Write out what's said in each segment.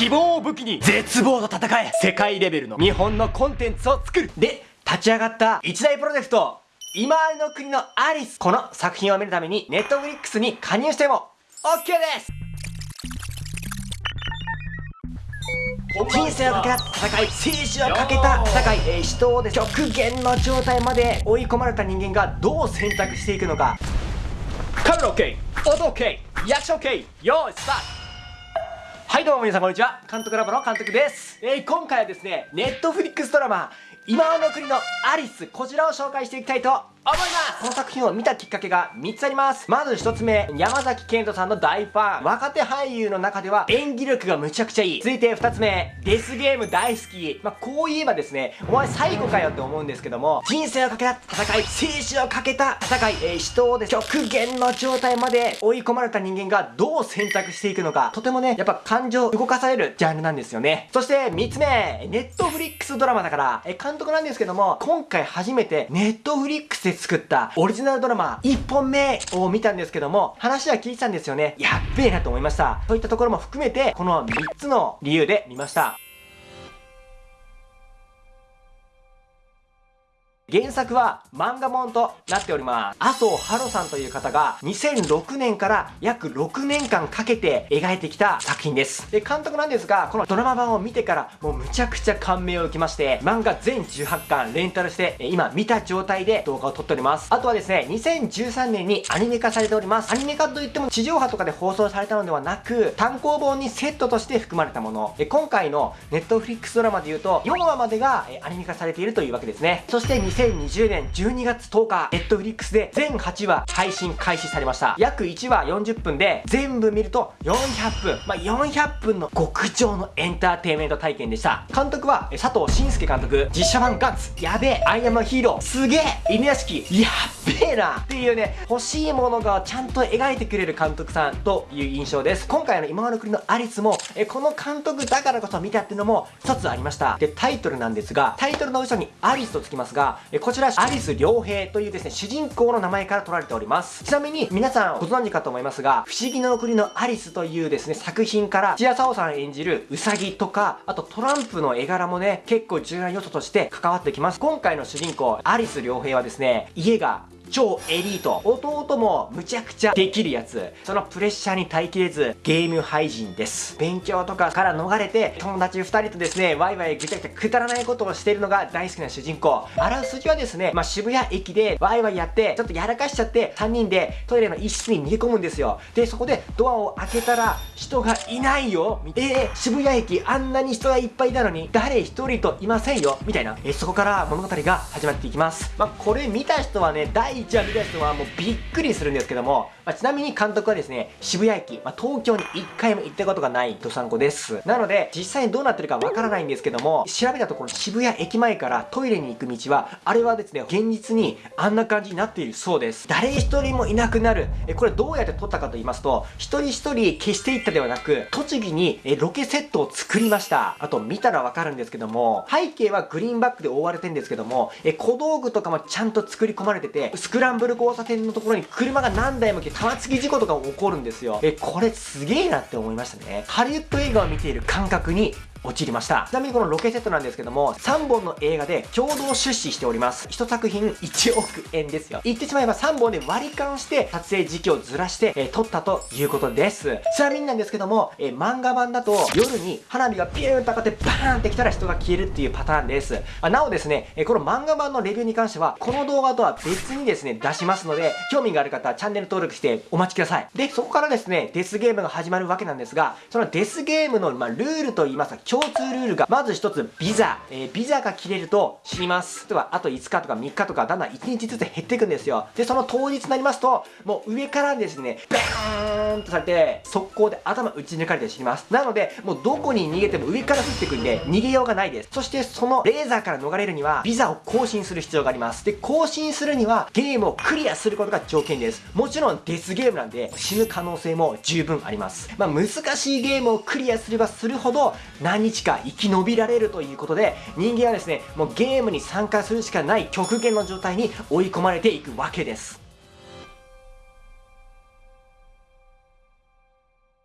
希望を武器に。絶望と戦え世界レベルの日本のコンテンツを作る。で、立ち上がった一大プロジェクト。今の国のアリス。この作品を見るためにネットフリックスに加入しても OK です。人生をかけた戦い生死をかけた戦い、えー、人を、極限の状態まで追い込まれた人間がどう選択していくのか。カメラ OK 音 OK リアクション OK よー。いスタートはいどうも皆さんこんにちは。監督ラボの監督です、えー、今回はですねネットフリックスドラマ今の国のアリスこちらを紹介していきたいと思います。この作品を見たきっかけが3つあります。まず1つ目山崎賢人さんの大ファン。若手俳優の中では演技力がむちゃくちゃいい。続いて2つ目デスゲーム大好き。まあ、こう言えばですねお前最後かよって思うんですけども人生をかけた戦い生死をかけた戦い、えー、人をで極限の状態まで追い込まれた人間がどう選択していくのか。とてもねやっぱ感情動かされるジャンルなんですよね。そして3つ目ネットフリックスドラマだから、えー、監督なんですけども今回初めてネットフリックスで作ったオリジナルドラマ1本目を見たんですけども、話は聞いてたんですよね。やっべえなと思いました。そういったところも含めて、この3つの理由で見ました。原作は漫画本となっております。麻生ハロさんという方が2006年から約6年間かけて描いてきた作品です。で、監督なんですが、このドラマ版を見てからもうむちゃくちゃ感銘を受けまして、漫画全18巻レンタルして、今見た状態で動画を撮っております。あとはですね、2013年にアニメ化されております。アニメ化といっても地上波とかで放送されたのではなく、単行本にセットとして含まれたもの。今回のネットフリックスドラマで言うと、4話までがアニメ化されているというわけですね。そして2020年12月10日、ネットフリックスで全8話配信開始されました。約1話40分で、全部見ると400分。まあ、400分の極上のエンターテイメント体験でした。監督は佐藤信介監督、実写版ガッツ、やべえ、アイアムヒーロー、すげえ、犬屋敷、やっべえなっていうね、欲しいものがちゃんと描いてくれる監督さんという印象です。今回の今際の国のアリスも、えこの監督だからこそ見たっていうのも一つありました。で、タイトルなんですが、タイトルの後ろにアリスとつきますが、えこちら有栖良平というですね、主人公の名前から取られております。ちなみに皆さんご存知かと思いますが、不思議の国のアリスというですね、作品から、千谷沙央さん演じるウサギとか、あとトランプの絵柄もね、結構重要な要素として関わってきます。今回の主人公、アリス良平はですね、家が超エリート。弟もむちゃくちゃできるやつ。そのプレッシャーに耐えきれず、ゲーム廃人です。勉強とかから逃れて、友達2人とですね、ワイワイぐちゃぐちゃくだらないことをしているのが大好きな主人公。あらすじはですね、まあ、渋谷駅でワイワイやって、ちょっとやらかしちゃって、3人でトイレの一室に逃げ込むんですよ。で、そこでドアを開けたら、人がいないよ。えー、渋谷駅あんなに人がいっぱいいたのに、誰一人といませんよ。みたいな。え、そこから物語が始まっていきます。まあ、これ見た人はね、第1話見た人はもうびっくりするんですけども、まあ、ちなみに監督はですね、渋谷駅、まあ、東京に1回も行ったことがないドサンコです。なので、実際にどうなってるかわからないんですけども、調べたところ渋谷駅前からトイレに行く道は、あれはですね、現実にあんな感じになっているそうです。誰一人もいなくなる。え、これどうやって撮ったかと言いますと、一人一人消していったではなく、栃木にえロケセットを作りました。あと見たらわかるんですけども、背景はグリーンバックで覆われてるんですけども、え、小道具とかもちゃんと作り込まれてて、スクランブル交差点のところに車が何台も来て玉突き事故とか起こるんですよ。え、これすげえなって思いましたね。ハリウッド映画を見ている感覚に陥りました。ちなみにこのロケセットなんですけども、3本の映画で共同出資しております。1作品1億円ですよ。言ってしまえば3本で割り勘して撮影時期をずらして、えー、撮ったということです。ちなみになんですけども、えー、漫画版だと夜に花火がピューンと上がってバーンってきたら人が消えるっていうパターンです。あなおですね、えー、この漫画版のレビューに関しては、この動画とは別にですね、出しますので、興味がある方はチャンネル登録してお待ちください。で、そこからですね、デスゲームが始まるわけなんですが、そのデスゲームの、まあ、ルールといいますか、共通ルールがまず一つ、ビザ。えー、ビザが切れると死にます。例えば、あと5日とか3日とか、だんだん1日ずつ減っていくんですよ。で、その当日になりますと、もう上からですね、バーンとされて、速攻で頭打ち抜かれて死にます。なので、もうどこに逃げても上から降ってくるんで、逃げようがないです。そして、そのレーザーから逃れるには、ビザを更新する必要があります。で、更新するには、ゲームをクリアすることが条件です。もちろん、デスゲームなんで、死ぬ可能性も十分あります。まあ、難しいゲームをクリアすればするほど、何日か生き延びられるということで人間はですねもうゲームに参加するしかない極限の状態に追い込まれていくわけです。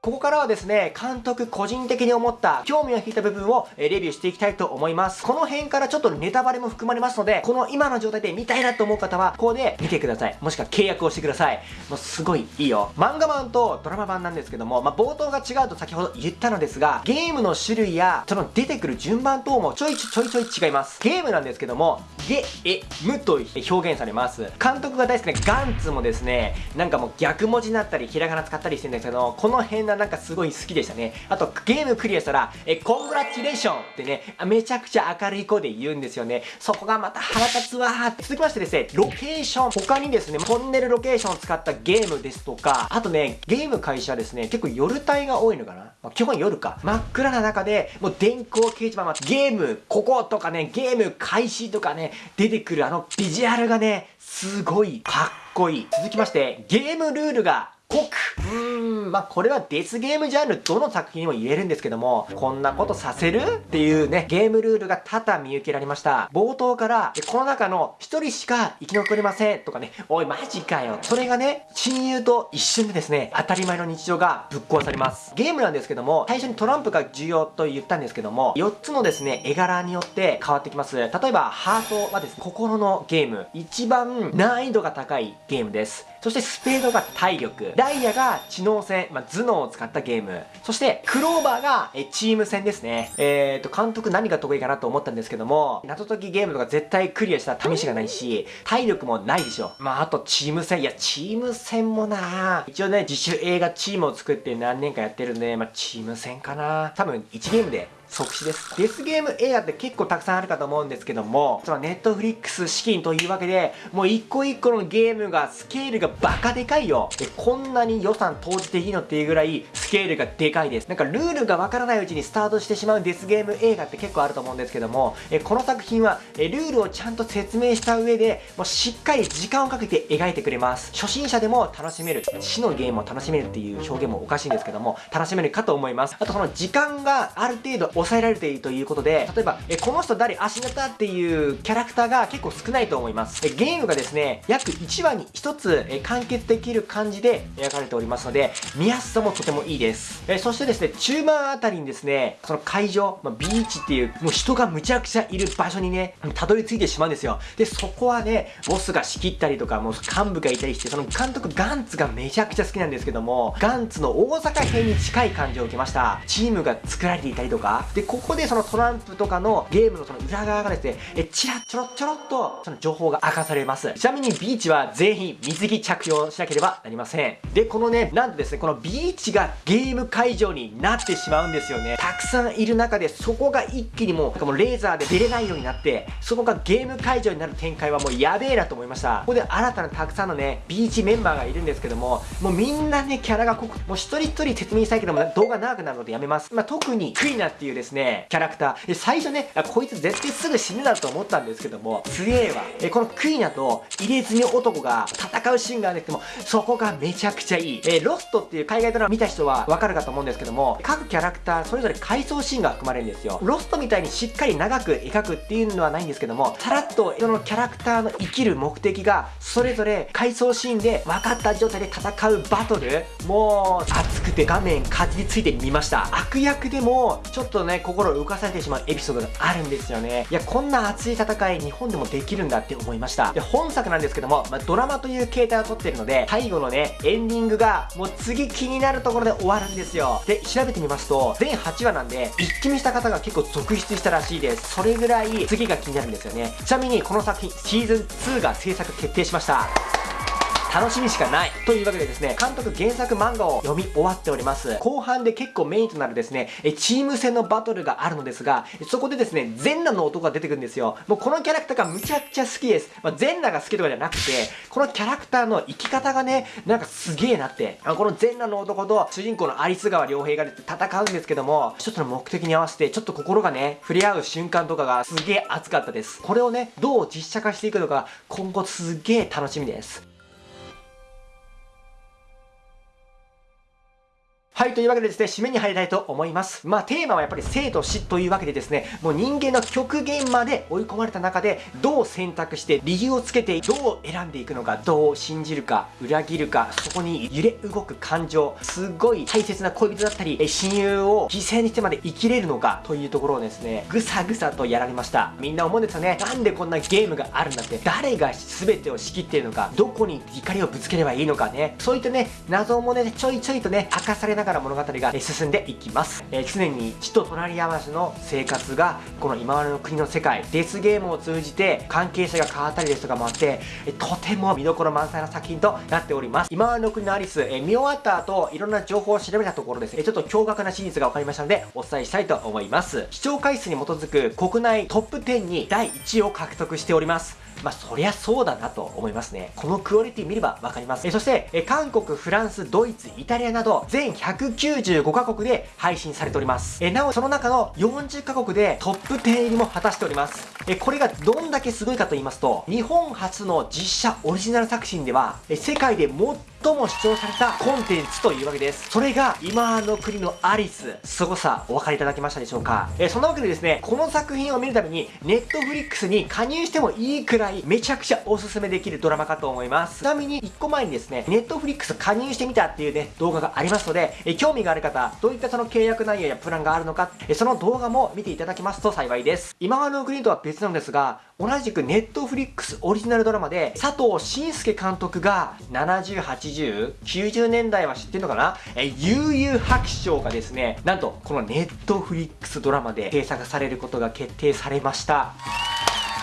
ここからはですね、監督個人的に思った興味を引いた部分をレビューしていきたいと思います。この辺からちょっとネタバレも含まれますので、この今の状態で見たいなと思う方は、ここで見てください。もしくは契約をしてください。もうすごいいいよ。漫画版とドラマ版なんですけども、まあ、冒頭が違うと先ほど言ったのですが、ゲームの種類や、その出てくる順番等もちょいちょいちょい違います。ゲームなんですけども、ゲ、エ、ムと表現されます。監督が大好きなガンツもですね、なんかもう逆文字になったり、ひらがな使ったりしてるんですけど、この辺なんかすごい好きでしたね。あと、ゲームクリアしたら、え、コングラチュレーションってね、めちゃくちゃ明るい声で言うんですよね。そこがまた腹立つわー。続きましてですね、ロケーション。他にですね、トンネルロケーションを使ったゲームですとか、あとね、ゲーム会社ですね、結構夜帯が多いのかな。まあ、基本夜か。真っ暗な中で、もう電光掲示板、まあ、ゲーム、こことかね、ゲーム開始とかね、出てくるあのビジュアルがね、すごいかっこいい。続きまして、ゲームルールが濃く。まあ、これはデスゲームジャンルどの作品にも言えるんですけども、こんなことさせる？っていうね、ゲームルールが多々見受けられました。冒頭から、この中の一人しか生き残れませんとかね、おいマジかよ。それがね、親友と一瞬でですね、当たり前の日常がぶっ壊されます。ゲームなんですけども、最初にトランプが重要と言ったんですけども、4つのですね、絵柄によって変わってきます。例えば、ハートはですね、心のゲーム。一番難易度が高いゲームです。そしてスペードが体力。ダイヤが知能戦、まあ、頭脳を使ったゲーム。そして、クローバーがえチーム戦ですね。えーと、監督何が得意かなと思ったんですけども、謎解きゲームとか絶対クリアした試しがないし、体力もないでしょ。まあ、あとチーム戦。いや、チーム戦もな一応ね、自主映画チームを作って何年かやってるんで、まあ、チーム戦かな多分1ゲームで即死です。デスゲーム映画って結構たくさんあるかと思うんですけども、そのネットフリックス資金というわけで、もう一個一個のゲームがスケールがバカでかいよ。で、こんなに予算投じていいのっていうぐらいスケールがでかいです。なんかルールがわからないうちにスタートしてしまうデスゲーム映画って結構あると思うんですけども、えこの作品はえルールをちゃんと説明した上で、もうしっかり時間をかけて描いてくれます。初心者でも楽しめる、死のゲームを楽しめるっていう表現もおかしいんですけども、楽しめるかと思います。あとその時間がある程度抑えられているということで、例えば、えこの人誰？足型っていうキャラクターが結構少ないと思います。えゲームがですね、約1話に1つえ完結できる感じで描かれておりますので、見やすさもとてもいいです。えそしてですね、中盤あたりにですね、その会場、まあ、ビーチっていう、もう人がむちゃくちゃいる場所にね、たどり着いてしまうんですよ。で、そこはね、ボスが仕切ったりとか、もう幹部がいたりして、その監督ガンツがめちゃくちゃ好きなんですけども、ガンツの大阪編に近い感じを受けました。チームが作られていたりとか、で、ここでそのトランプとかのゲームのその裏側がですね、え、ちらちょろちょろっと、その情報が明かされます。ちなみにビーチは全員水着着用しなければなりません。で、このね、なんとですね、このビーチがゲーム会場になってしまうんですよね。たくさんいる中で、そこが一気にもう、かもうレーザーで出れないようになって、そこがゲーム会場になる展開はもうやべえなと思いました。ここで新たなたくさんのね、ビーチメンバーがいるんですけども、もうみんなね、キャラが濃く、もう一人一人説明したいけども、動画長くなるのでやめます。まあ、特に、クイナっていうですね、キャラクター。最初ね、こいつ絶対すぐ死ぬだと思ったんですけども、強えわ。え、このクイナと入れ墨男が戦うシーンがあるんですけども、そこがめちゃくちゃいい。えロストっていう海外ドラマ見た人はわかるかと思うんですけども、各キャラクターそれぞれ回想シーンが含まれるんですよ。ロストみたいにしっかり長く描くっていうのはないんですけども、さらっとそのキャラクターの生きる目的が、それぞれ回想シーンで分かった状態で戦うバトル、もう熱くて画面かじりついてみました。悪役でも、ちょっとね、心を浮かされてしまうエピソードがあるんですよね。いや、こんな熱い戦い、日本でもできるんだって思いました。で、本作なんですけども、まあ、ドラマという形態をとってるので、最後のね、エンディングが、もう次気になるところで終わるんですよ。で、調べてみますと、全8話なんで、一気見した方が結構続出したらしいです。それぐらい、次が気になるんですよね。ちなみに、この作品、シーズン2が制作決定しました。楽しみしかないというわけでですね、監督原作漫画を読み終わっております。後半で結構メインとなるですね、チーム戦のバトルがあるのですが、そこでですね、全裸の男が出てくるんですよ。もうこのキャラクターがむちゃくちゃ好きです。まあ、全裸が好きとかじゃなくて、このキャラクターの生き方がね、なんかすげえなって。あこの全裸の男と主人公のアリス川良平が戦うんですけども、一つの目的に合わせてちょっと心がね、触れ合う瞬間とかがすげえ熱かったです。これをね、どう実写化していくのか、今後すげえ楽しみです。はい、というわけでですね、締めに入りたいと思います。まあ、テーマはやっぱり生と死というわけでですね、もう人間の極限まで追い込まれた中で、どう選択して、理由をつけて、どう選んでいくのか、どう信じるか、裏切るか、そこに揺れ動く感情、すごい大切な恋人だったり、親友を犠牲にしてまで生きれるのか、というところをですね、ぐさぐさとやられました。みんな思うんですよね。なんでこんなゲームがあるんだって、誰が全てを仕切っているのか、どこに怒りをぶつければいいのかね、そういったね、謎もね、ちょいちょいとね、明かされながら物語が進んでいきます。え、常に血と隣り合わせの生活が、この今までの国の世界、デスゲームを通じて関係者が変わったりですとかもあって、えとても見どころ満載な作品となっております。今までの国のアリス、え見終わった後、いろんな情報を調べたところですね、ちょっと驚愕な真実が分かりましたので、お伝えしたいと思います。視聴回数に基づく国内トップ10に第1位を獲得しております。まあ、そりゃそうだなと思いますね。このクオリティ見ればわかります。えそして、え韓国、フランス、ドイツ、イタリアなど、全195カ国で配信されております。えなお、その中の40カ国でトップ10入りも果たしております。えこれがどんだけすごいかと言いますと、日本初の実写オリジナル作品では、え世界で最も視聴されたコンテンツというわけです。それが、今の国のアリス、凄さ、お分かりいただけましたでしょうかえ、そんなわけでですね、この作品を見るために、ネットフリックスに加入してもいいくらい、めちゃくちゃおすすめできるドラマかと思います。ちなみに、1個前にですね、ネットフリックス加入してみたっていうね、動画がありますので、え、興味がある方、どういったその契約内容やプランがあるのか、え、その動画も見ていただけますと幸いです。今の国とは別なんですが、同じくネットフリックスオリジナルドラマで、佐藤慎介監督が70、80、90年代は知ってんのかなえ、悠々白書がですね、なんとこのネットフリックスドラマで制作されることが決定されました。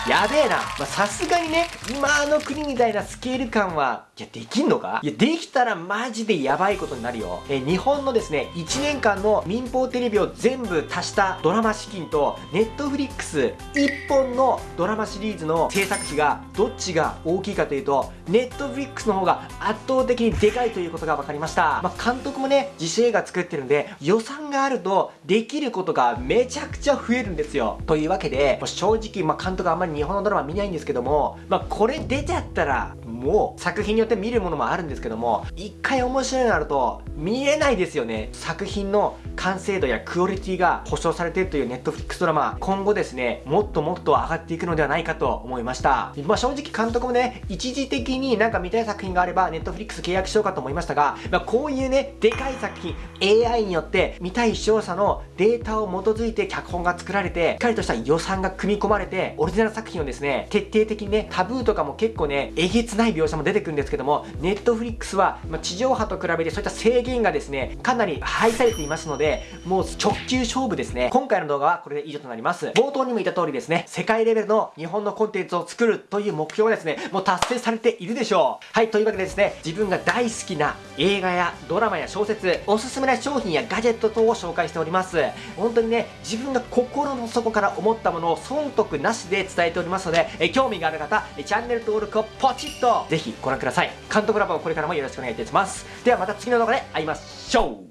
やべえな。まさすがにね、今の国みたいなスケール感は、いや、できんのか？いや、できたらマジでやばいことになるよ。え、日本のですね、1年間の民放テレビを全部足したドラマ資金と、ネットフリックス1本のドラマシリーズの制作費が、どっちが大きいかというと、ネットフリックスの方が圧倒的にでかいということが分かりました。まあ、監督もね、自主映画作ってるんで、予算があると、できることがめちゃくちゃ増えるんですよ。というわけで、正直、まあ、監督あんまり日本のドラマ見ないんですけども、まあ、これ出ちゃったら、も、作品によって見るものもあるんですけども、一回面白いのあると、見れないですよね。作品の完成度やクオリティが保証されているというネットフリックスドラマ、今後ですね、もっともっと上がっていくのではないかと思いました。まあ、正直監督もね、一時的になんか見たい作品があれば、ネットフリックス契約しようかと思いましたが、まあ、こういうね、でかい作品、AI によって見たい視聴者のデータを基づいて脚本が作られて、しっかりとした予算が組み込まれて、オリジナル作品をですね、徹底的にね、タブーとかも結構ね、えげつない描写も出てくるんですけども、ネットフリックスは、ま、地上波と比べてそういった制限がですね、かなり排されていますので、もう直球勝負ですね。今回の動画はこれで以上となります。冒頭にも言った通りですね、世界レベルの日本のコンテンツを作るという目標はですね、もう達成されているでしょう。はい、というわけでですね、自分が大好きな映画やドラマや小説、おすすめな商品やガジェット等を紹介しております。本当にね、自分が心の底から思ったものを損得なしで伝えておりますので、え興味がある方、チャンネル登録をポチッとぜひご覧ください。監督ラボをこれからもよろしくお願いいたします。ではまた次の動画で会いましょ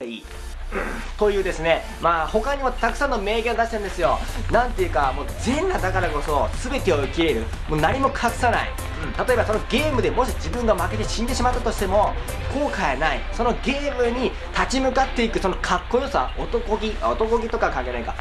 う。はい。というですねまあ他にもたくさんの名言を出してるんですよ。なんていうかもう全裸だからこそ全てを受け入れる。もう何も隠さない、うん、例えばそのゲームでもし自分が負けて死んでしまったとしても後悔ない。そのゲームに立ち向かっていくそのかっこよさ。男気。男気とか関係ないか